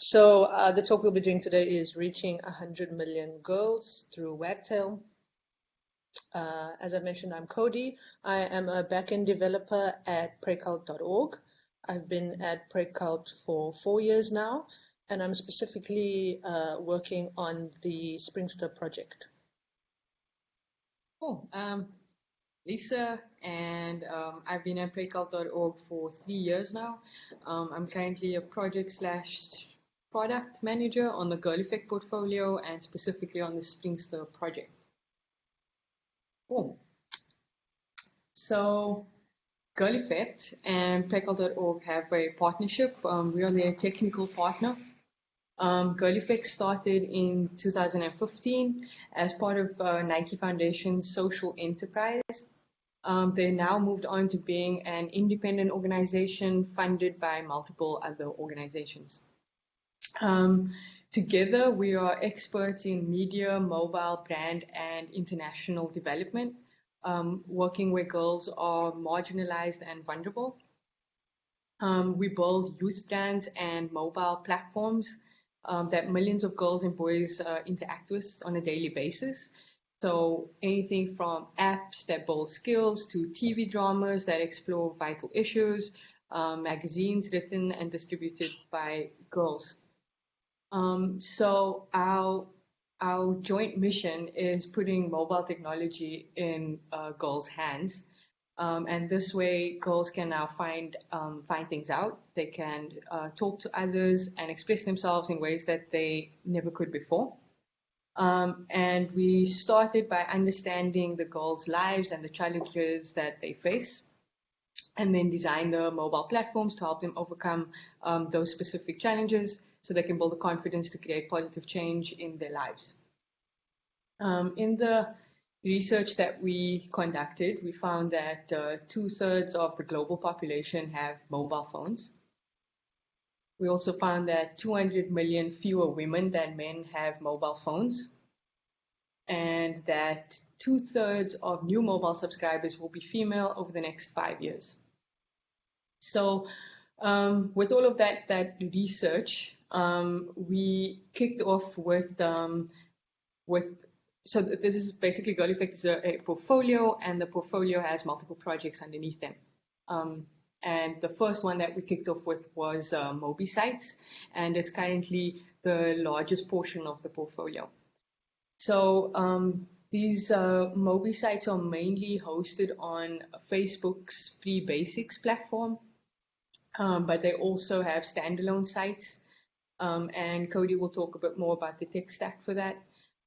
So uh, the talk we'll be doing today is reaching 100 million girls through Wagtail. Uh, as I mentioned, I'm Cody. I am a backend developer at Praekelt.org. I've been at Praekelt for four years now, and I'm specifically uh, working on the Springster project. Cool. Um, Lisa, and um, I've been at Praekelt.org for three years now. Um, I'm currently a project slash product manager on the Girl Effect portfolio and specifically on the Springster project. Cool. So Girl Effect and Praekelt.org have a partnership. Um, we are their technical partner. Um, Girl Effect started in 2015 as part of uh, Nike Foundation's social enterprise. Um, they now moved on to being an independent organization funded by multiple other organizations. Um, together, we are experts in media, mobile, brand, and international development, um, working where girls are marginalized and vulnerable. Um, we build youth brands and mobile platforms um, that millions of girls and boys uh, interact with on a daily basis. So anything from apps that build skills to TV dramas that explore vital issues, um, magazines written and distributed by girls. Um, so our our joint mission is putting mobile technology in uh, girls' hands, um, and this way girls can now find um, find things out. They can uh, talk to others and express themselves in ways that they never could before. Um, and we started by understanding the girls' lives and the challenges that they face, and then design the mobile platforms to help them overcome um, those specific challenges so they can build the confidence to create positive change in their lives. Um, in the research that we conducted, we found that uh, two thirds of the global population have mobile phones. We also found that 200 million fewer women than men have mobile phones, and that two thirds of new mobile subscribers will be female over the next five years. So, um, with all of that, that research, um, we kicked off with um, with so this is basically Girl Effect is a, a, portfolio, and the portfolio has multiple projects underneath them. Um, and the first one that we kicked off with was uh, Mobi sites, and it's currently the largest portion of the portfolio. So um, these uh, Mobi sites are mainly hosted on Facebook's Free Basics platform, um, but they also have standalone sites um, and Cody will talk a bit more about the tech stack for that.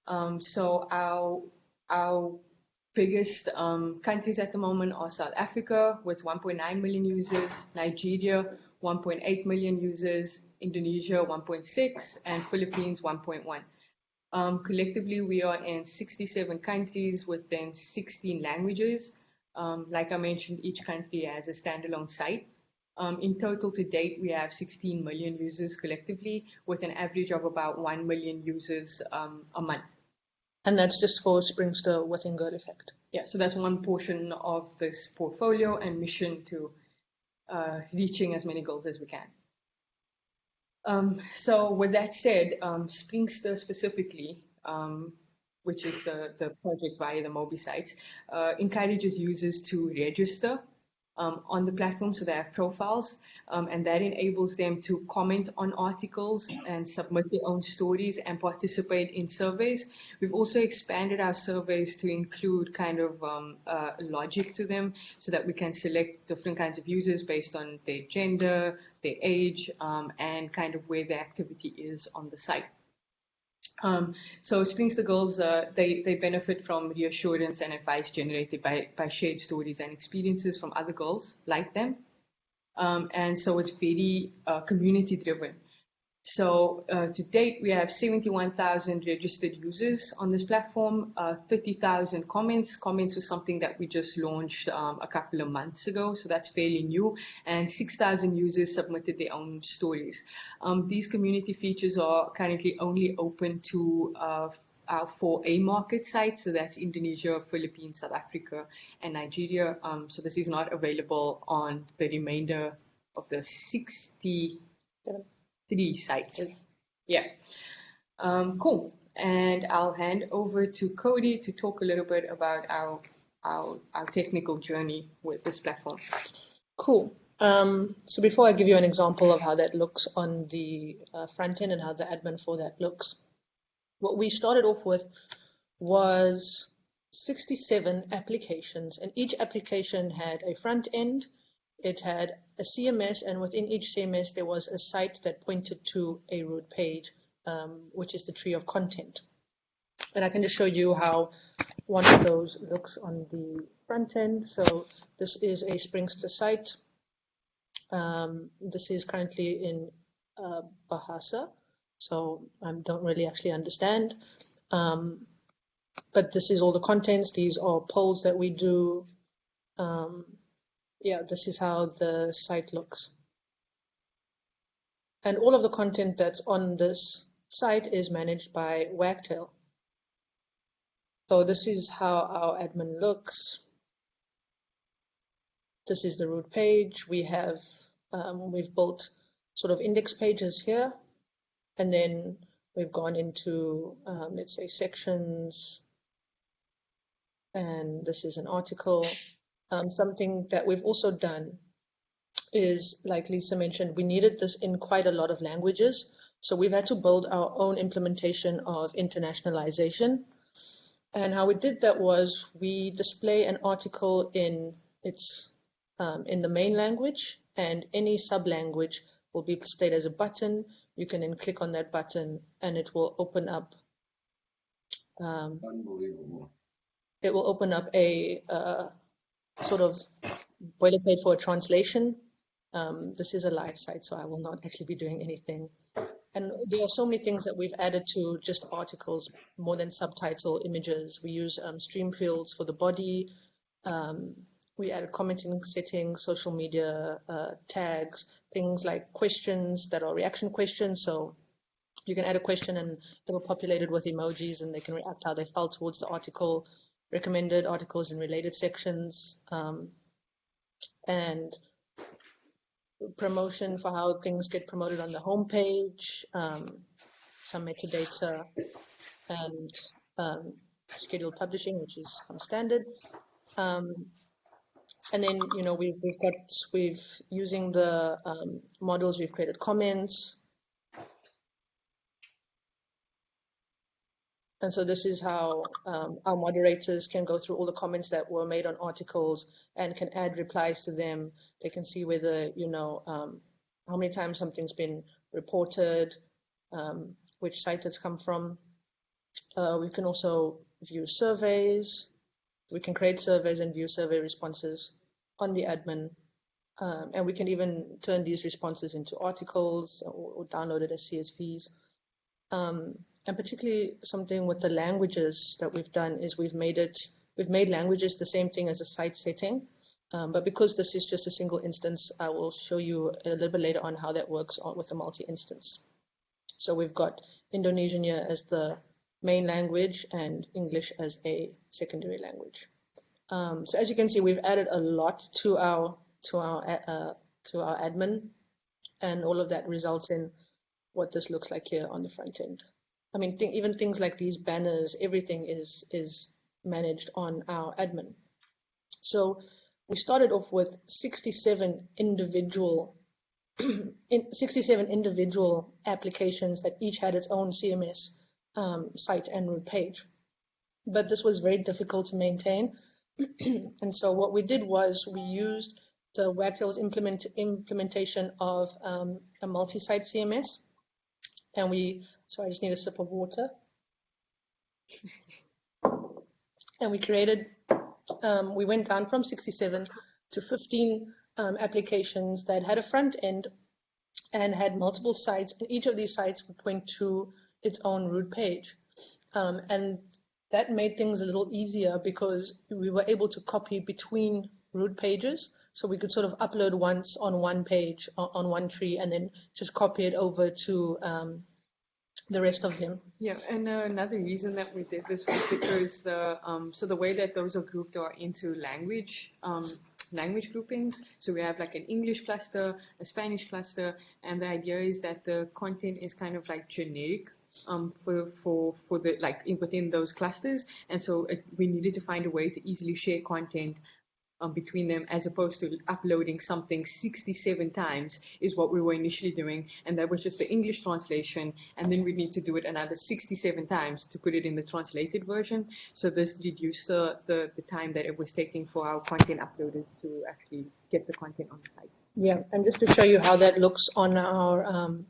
Um, so our our biggest um, countries at the moment are South Africa with 1.9 million users, Nigeria 1.8 million users, Indonesia 1.6, and Philippines 1.1. Um, collectively, we are in 67 countries within 16 languages. Um, like I mentioned, each country has a standalone site. Um, in total to date, we have 16 million users collectively with an average of about 1 million users um, a month. And that's just for Springster within Girl Effect. Yeah, so that's one portion of this portfolio and mission to uh, reaching as many goals as we can. Um, so with that said, um, Springster specifically, um, which is the, the project via the Mobi sites, uh, encourages users to register um, on the platform, so they have profiles, um, and that enables them to comment on articles and submit their own stories and participate in surveys. We've also expanded our surveys to include kind of um, uh, logic to them so that we can select different kinds of users based on their gender, their age, um, and kind of where the activity is on the site. Um, so Springster Girls, uh, they, they benefit from reassurance and advice generated by, by shared stories and experiences from other girls like them. Um, and so it's very uh, community driven. So uh, to date, we have 71,000 registered users on this platform, uh, 30,000 comments. Comments was something that we just launched um, a couple of months ago, so that's fairly new. And 6,000 users submitted their own stories. Um, these community features are currently only open to uh, our four A market sites, so that's Indonesia, Philippines, South Africa, and Nigeria. Um, so this is not available on the remainder of the 60 three sites. Yeah. Um, cool. And I'll hand over to Cody to talk a little bit about our our, our technical journey with this platform. Cool. Um, so before I give you an example of how that looks on the uh, front end and how the admin for that looks, what we started off with was 67 applications and each application had a front end, it had a CMS and within each CMS there was a site that pointed to a root page, um, which is the tree of content. And I can just show you how one of those looks on the front end. So this is a Springster site. Um, this is currently in uh, Bahasa, so I don't really actually understand. Um, but this is all the contents. These are polls that we do. Um, yeah, this is how the site looks. And all of the content that's on this site is managed by Wagtail. So this is how our admin looks. This is the root page. We have, um, we've built sort of index pages here, and then we've gone into, um, let's say, sections, and this is an article. Um, something that we've also done is, like Lisa mentioned, we needed this in quite a lot of languages. So we've had to build our own implementation of internationalization. And how we did that was we display an article in its um, in the main language, and any sub language will be displayed as a button. You can then click on that button, and it will open up. Um, Unbelievable. It will open up a uh, sort of boilerplate for a translation. Um, this is a live site, so I will not actually be doing anything and there are so many things that we've added to just articles more than subtitle images. We use um, stream fields for the body. Um, we added commenting settings, social media uh, tags, things like questions that are reaction questions. So you can add a question and it will populate it with emojis and they can react how they felt towards the article, recommended articles in related sections. Um, and promotion for how things get promoted on the homepage, um, some metadata, and um, scheduled publishing, which is standard. Um, and then, you know, we've, we've got, we've, using the um, models, we've created comments. And so this is how um, our moderators can go through all the comments that were made on articles and can add replies to them. They can see whether, you know, um, how many times something's been reported, um, which site it's come from. Uh, we can also view surveys. We can create surveys and view survey responses on the admin. Um, and we can even turn these responses into articles or, or download it as CSVs. Um, and particularly something with the languages that we've done is we've made it We've made languages the same thing as a site setting, um, but because this is just a single instance, I will show you a little bit later on how that works with a multi-instance. So we've got Indonesian here as the main language and English as a secondary language. Um, so as you can see, we've added a lot to our to our uh, to our admin, and all of that results in what this looks like here on the front end. I mean, th even things like these banners, everything is is managed on our admin. So we started off with 67 individual in 67 individual applications that each had its own CMS um, site and root page. But this was very difficult to maintain. and so what we did was we used the Wagtail's implement, implementation of um, a multi-site CMS. And we, sorry, I just need a sip of water. and we created, um, we went down from 67 to 15 um, applications that had a front end and had multiple sites, and each of these sites would point to its own root page. Um, and that made things a little easier because we were able to copy between root pages. So we could sort of upload once on one page on one tree and then just copy it over to um, the rest of them. Yeah, and uh, another reason that we did this was because the um, so the way that those are grouped are into language. Um, language groupings. So we have like an English cluster, a Spanish cluster, and the idea is that the content is kind of like generic um, for for for the like in, within those clusters, and so it, we needed to find a way to easily share content um, between them as opposed to uploading something 67 times is what we were initially doing and that was just the English translation and then we need to do it another 67 times to put it in the translated version so this reduced the, the, the time that it was taking for our content uploaders to actually get the content on the site. Yeah, and just to show you how that looks on our um,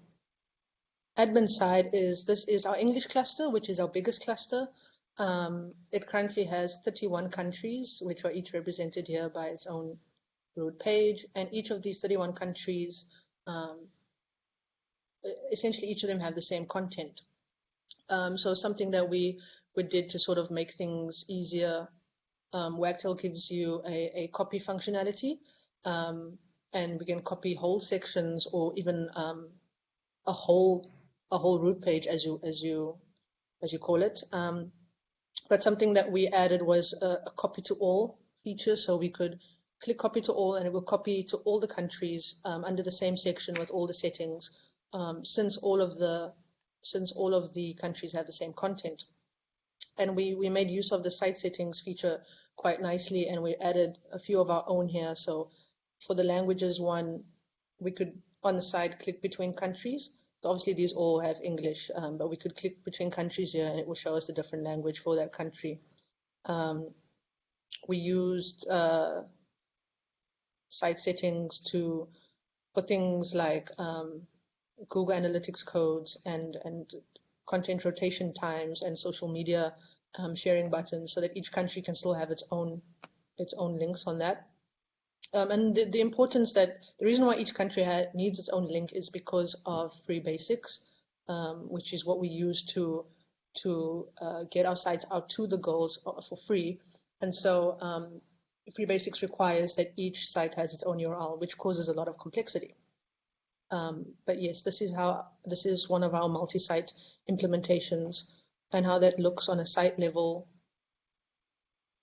admin side is this is our English cluster, which is our biggest cluster. Um, it currently has 31 countries, which are each represented here by its own root page. And each of these 31 countries, um, essentially each of them have the same content. Um, so something that we, we did to sort of make things easier, um, Wagtail gives you a, a copy functionality. Um, and we can copy whole sections or even um, a whole a whole root page as you as you as you call it. Um, but something that we added was a, a, copy to all feature, so we could click copy to all, and it will copy to all the countries um, under the same section with all the settings, um, since all of the since all of the countries have the same content. And we we made use of the site settings feature quite nicely, and we added a few of our own here. So for the languages one, we could on the side click between countries obviously these all have English, um, but we could click between countries here and it will show us the different language for that country. Um, we used uh, site settings to put things like um, Google Analytics codes and, and content rotation times and social media um, sharing buttons so that each country can still have its own its own links on that. Um, and the, the, importance that the reason why each country needs its own link is because of free basics, um, which is what we use to to uh, get our sites out to the goals for free. And so um, free basics requires that each site has its own URL, which causes a lot of complexity. Um, but yes, this is how this is one of our multi-site implementations, and how that looks on a site level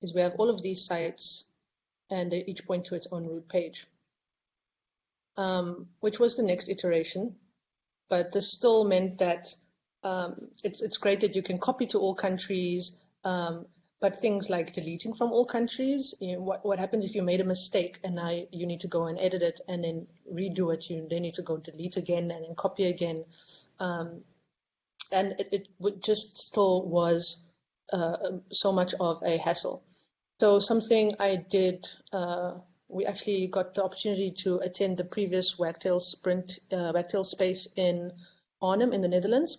is we have all of these sites and they each point to its own root page, um, which was the next iteration. But this still meant that um, it's, it's great that you can copy to all countries, um, but things like deleting from all countries, you know, what, what happens if you made a mistake and now you need to go and edit it and then redo it, you then need to go delete again and then copy again. Um, and it, it just still was uh, so much of a hassle. So something I did, uh, we actually got the opportunity to attend the previous Wagtail Sprint, uh, Wagtail Space in Arnhem in the Netherlands.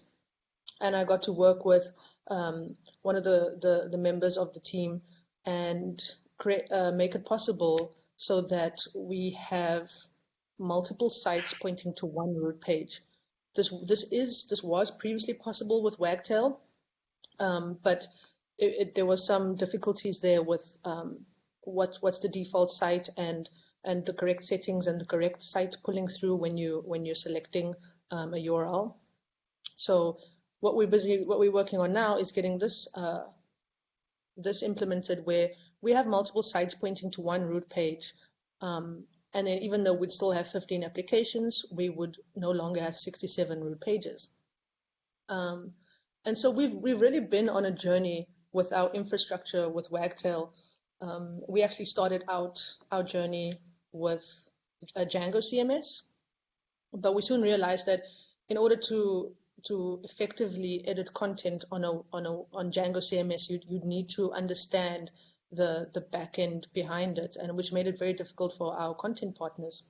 And I got to work with um, one of the, the, the, members of the team and create, uh, make it possible so that we have multiple sites pointing to one root page. This, this is, this was previously possible with Wagtail, um, but it, it, there was some difficulties there with um, what, what's the default site and and the correct settings and the correct site pulling through when you when you're selecting um, a URL. So what we're busy what we're working on now is getting this uh, this implemented where we have multiple sites pointing to one root page. Um, and then even though we'd still have 15 applications, we would no longer have 67 root pages. Um, and so we've, we've really been on a journey with our infrastructure with Wagtail, um, we actually started out our journey with a Django CMS, but we soon realized that in order to to effectively edit content on a on a on Django CMS, you'd, you'd need to understand the the backend behind it, and which made it very difficult for our content partners.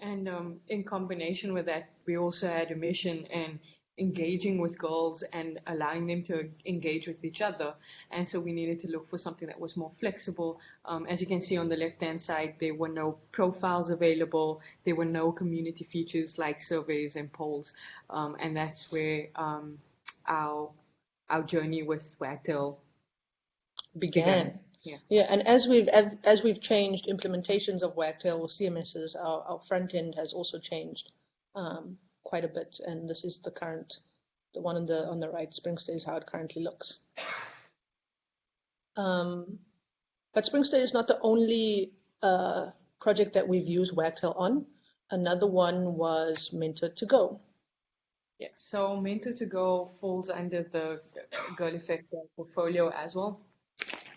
And um, in combination with that, we also had a mission, and engaging with girls and allowing them to engage with each other. And so we needed to look for something that was more flexible. Um, as you can see on the left hand side, there were no profiles available. There were no community features like surveys and polls. Um, and that's where um, our our journey with Wagtail began. Yeah. yeah, and as we've as we've changed implementations of Wagtail or CMSs, our, our front end has also changed. Um, quite a bit, and this is the current, the one on the on the right, Springster is how it currently looks. Um, but Springster is not the only uh, project that we've used Wagtail on. Another one was Mentor to Go. Yeah, so Mentor to Go falls under the Girl Effect portfolio as well.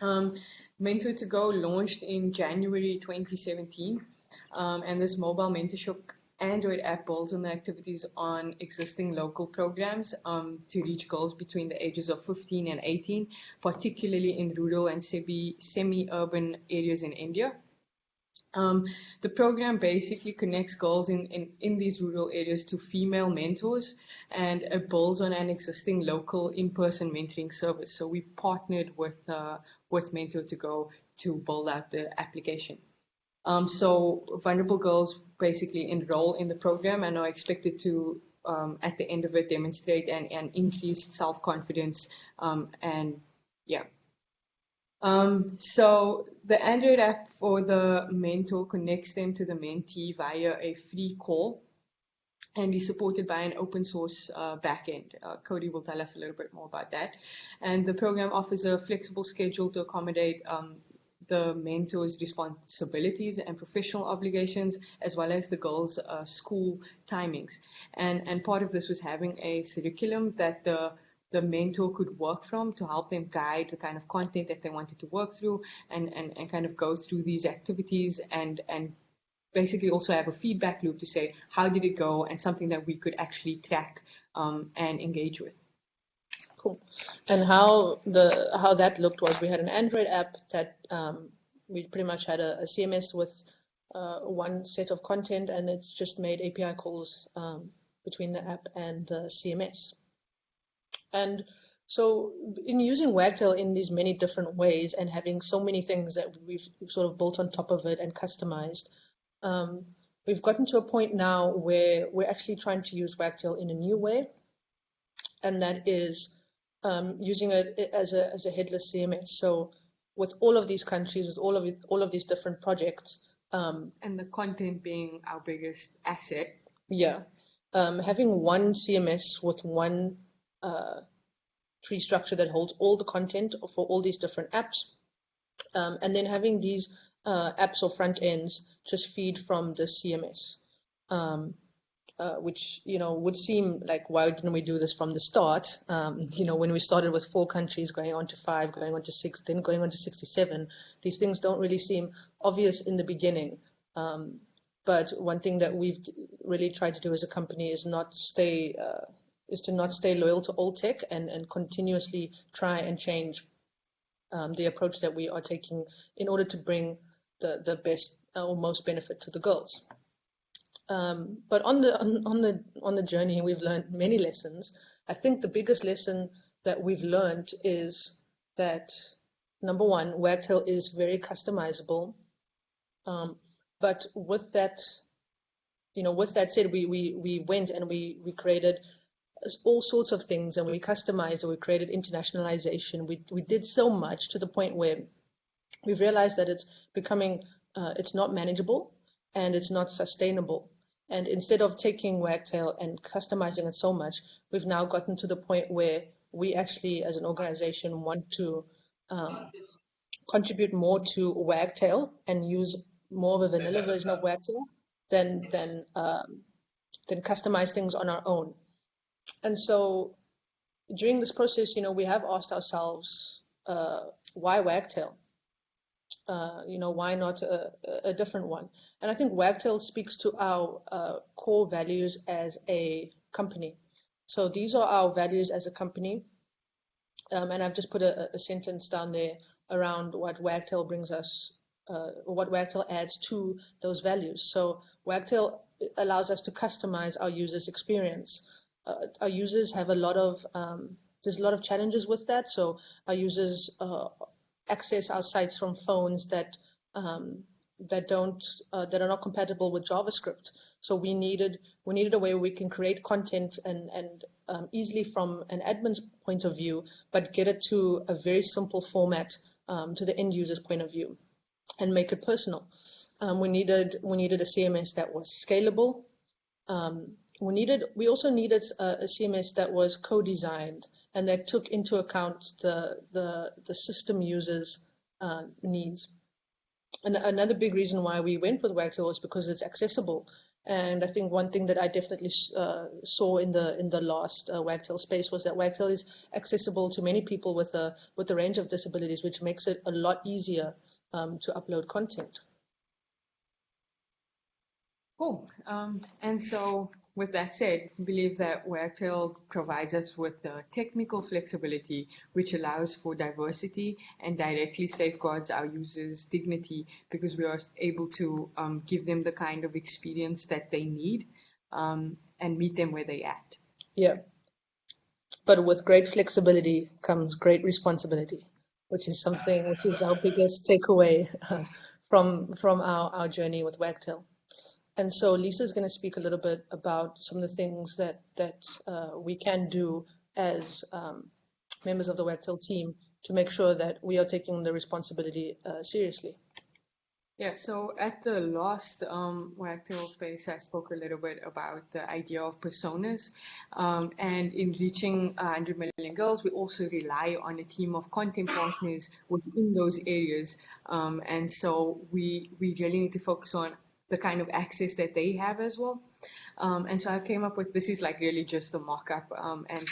Um, Mentor to Go launched in January 2017, um, and this mobile mentorship Android app builds on the activities on existing local programs um, to reach goals between the ages of 15 and 18, particularly in rural and semi-urban areas in India. Um, the program basically connects girls in, in, in these rural areas to female mentors and it builds on an existing local in-person mentoring service. So we partnered with, uh, with Mentor to Go to build out the application. Um, so vulnerable girls basically enroll in the program and are expected to, um, at the end of it, demonstrate an, an increased self-confidence um, and yeah. Um, so the Android app for the mentor connects them to the mentee via a free call and is supported by an open source uh, backend. Uh, Cody will tell us a little bit more about that. And the program offers a flexible schedule to accommodate um, the mentor's responsibilities and professional obligations, as well as the girls' uh, school timings. And, and part of this was having a curriculum that the the mentor could work from to help them guide the kind of content that they wanted to work through and, and, and kind of go through these activities and, and basically also have a feedback loop to say how did it go and something that we could actually track um, and engage with. Cool. And how the how that looked was we had an Android app that um, we pretty much had a, a CMS with uh, one set of content, and it's just made API calls um, between the app and the CMS. And so in using Wagtail in these many different ways and having so many things that we've sort of built on top of it and customized, um, we've gotten to a point now where we're actually trying to use Wagtail in a new way, and that is um, using it as a as a headless CMS. So with all of these countries, with all of it, all of these different projects, um, and the content being our biggest asset. Yeah, um, having one CMS with one uh, tree structure that holds all the content for all these different apps, um, and then having these uh, apps or front ends just feed from the CMS. Um, uh, which you know would seem like why didn't we do this from the start? Um, you know, when we started with four countries, going on to five, going on to six, then going on to 67, these things don't really seem obvious in the beginning. Um, but one thing that we've really tried to do as a company is not stay uh, is to not stay loyal to old tech and and continuously try and change um, the approach that we are taking in order to bring the the best or most benefit to the girls. Um, but on the on, on, the on the journey, we've learned many lessons. I think the biggest lesson that we've learned is that number one, Wagtail is very customizable. Um, but with that, you know, with that said, we we we went and we we created all sorts of things and we customized and we created internationalization. We we did so much to the point where we've realized that it's becoming uh, it's not manageable and it's not sustainable. And instead of taking Wagtail and customizing it so much, we've now gotten to the point where we actually, as an organization, want to um, contribute more to Wagtail and use more of a vanilla version of Wagtail than than um, than customize things on our own. And so, during this process, you know, we have asked ourselves, uh, why Wagtail? Uh, you know, why not a, a, different one? And I think Wagtail speaks to our uh, core values as a company. So these are our values as a company. Um, and I've just put a, a, sentence down there around what Wagtail brings us, uh, what Wagtail adds to those values. So Wagtail allows us to customize our users' experience. Uh, our users have a lot of um, there's a lot of challenges with that. So our users uh, access our sites from phones that um, that don't uh, that are not compatible with JavaScript. So we needed we needed a way we can create content and and um, easily from an admin's point of view, but get it to a very simple format um, to the end user's point of view, and make it personal. Um, we needed we needed a CMS that was scalable. Um, we needed we also needed a, a CMS that was co-designed and that took into account the the, the system users' uh, needs. and another big reason why we went with Wagtail was because it's accessible. And I think one thing that I definitely uh, saw in the in the last uh, Wagtail space was that Wagtail is accessible to many people with a with a range of disabilities, which makes it a lot easier um, to upload content. Cool. Um, and so with that said, we believe that Wagtail provides us with the technical flexibility which allows for diversity and directly safeguards our users' dignity because we are able to um, give them the kind of experience that they need um, and meet them where they're at. Yeah. But with great flexibility comes great responsibility, which is something which is our biggest takeaway from from our, our journey with Wagtail. And so Lisa is going to speak a little bit about some of the things that that uh, we can do as um, members of the Wagtail team to make sure that we are taking the responsibility uh, seriously. Yeah, so at the last um, space, I spoke a little bit about the idea of personas. Um, and in reaching 100 million girls, we also rely on a team of content partners within those areas. Um, and so we, we really need to focus on the kind of access that they have as well. Um, and so I came up with this is like really just a mock-up um, and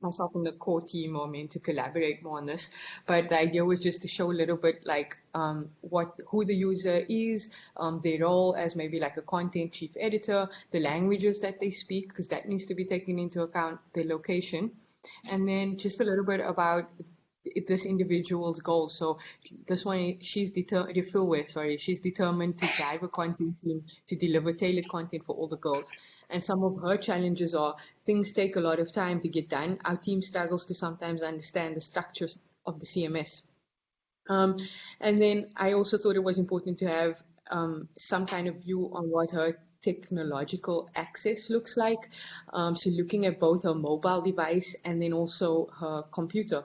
myself and the core team are meant to collaborate more on this. But the idea was just to show a little bit like um, what who the user is, um, their role as maybe like a content chief editor, the languages that they speak, because that needs to be taken into account, the location. And then just a little bit about this individual's goals. So this one, she's determined, sorry, she's determined to drive a content team to deliver tailored content for all the girls. And some of her challenges are things take a lot of time to get done. Our team struggles to sometimes understand the structures of the CMS. Um, and then I also thought it was important to have um, some kind of view on what her technological access looks like. Um, so looking at both her mobile device and then also her computer.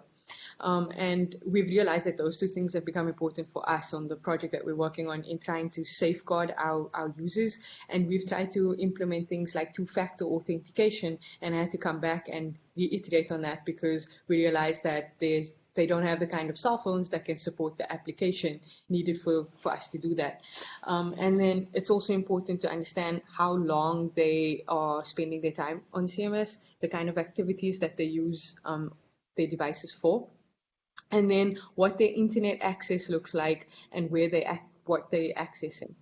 Um, and we've realized that those two things have become important for us on the project that we're working on in trying to safeguard our, our users. And we've tried to implement things like two-factor authentication. And I had to come back and reiterate on that because we realized that there's they don't have the kind of cell phones that can support the application needed for, for us to do that. Um, and then it's also important to understand how long they are spending their time on CMS, the kind of activities that they use um, their devices for and then what their internet access looks like and where they what they're accessing.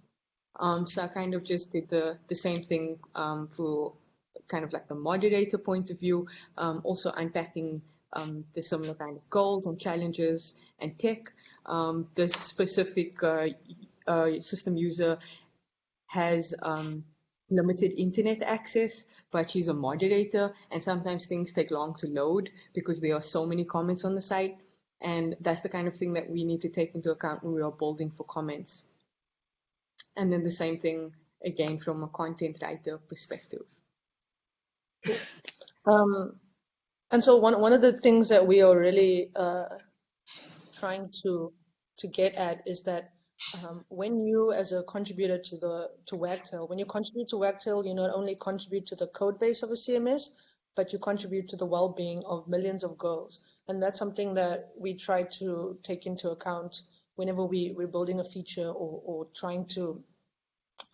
Um, so I kind of just did the, the same thing um, for kind of like the moderator point of view, um, also unpacking um, the similar kind of goals and challenges and tech. Um, this specific uh, uh, system user has um, limited internet access, but she's a moderator and sometimes things take long to load because there are so many comments on the site. And that's the kind of thing that we need to take into account when we are building for comments. And then the same thing again from a content writer perspective. Um, and so one one of the things that we are really uh, trying to to get at is that um, when you, as a contributor to the to Wagtail, when you contribute to Wagtail, you not only contribute to the code base of a CMS, but you contribute to the well-being of millions of girls. And that's something that we try to take into account whenever we, we're building a feature or, or trying to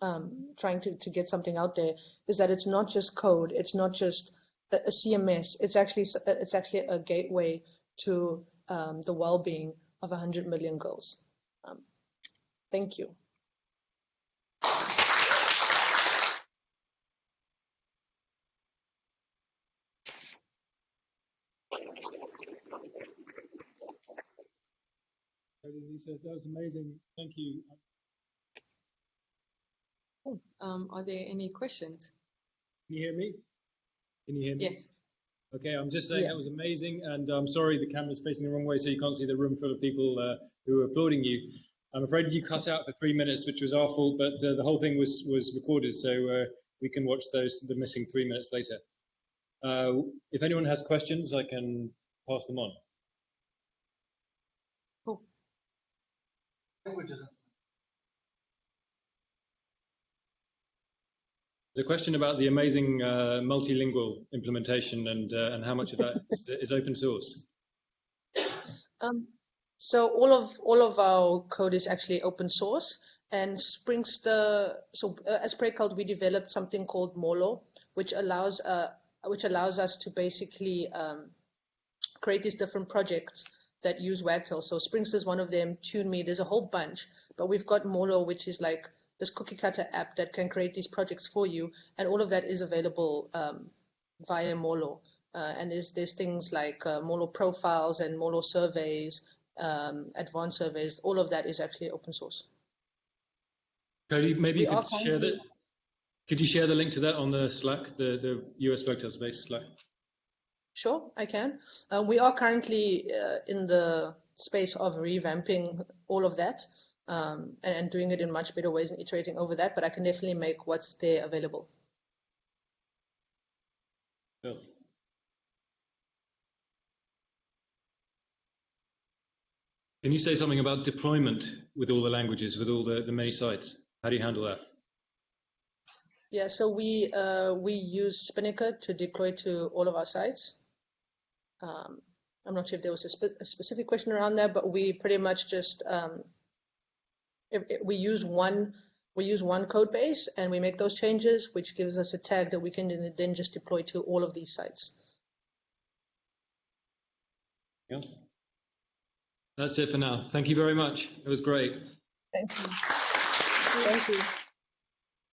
um, trying to, to get something out there is that it's not just code, it's not just a, a CMS, it's actually it's actually a gateway to um, the well-being of 100 million girls. Um, thank you. Lisa. That was amazing. Thank you. Um, are there any questions? Can you hear me? Can you hear me? Yes. Okay, I'm just saying yeah. that was amazing, and I'm sorry the camera's facing the wrong way, so you can't see the room full of people uh, who are applauding you. I'm afraid you cut out for three minutes, which was our fault, but uh, the whole thing was was recorded, so uh, we can watch those the missing three minutes later. Uh, if anyone has questions, I can pass them on. languages. There's a question about the amazing uh, multilingual implementation and uh, and how much of that is, is, open source. Um, So all of all of our code is actually open source, and Springster. So uh, as Praekelt, we developed something called Molo, which allows uh, which allows us to basically um, create these different projects that use Wagtail. So Springster is one of them. TuneMe, there's a whole bunch, but we've got Molo, which is like this cookie cutter app that can create these projects for you, and all of that is available um, via Molo. Uh, and there's there's things like uh, Molo profiles and Molo surveys, um, advanced surveys. All of that is actually open source. Cody, maybe We you could share the, could you share the link to that on the Slack, the, the US Wagtail Space Slack? Sure, I can. Uh, we are currently uh, in the space of revamping all of that um, and, and doing it in much better ways and iterating over that, but I can definitely make what's there available. Cool. Can you say something about deployment with all the languages, with all the, the many sites? How do you handle that? Yeah, so we uh, we use Spinnaker to deploy to all of our sites. Um, I'm not sure if there was a, spe a specific question around that, but we pretty much just um, if, if we use one we use one code base and we make those changes, which gives us a tag that we can then- then just deploy to all of these sites. Yes. That's it for now. Thank you very much. It was great. Thank you. Thank you.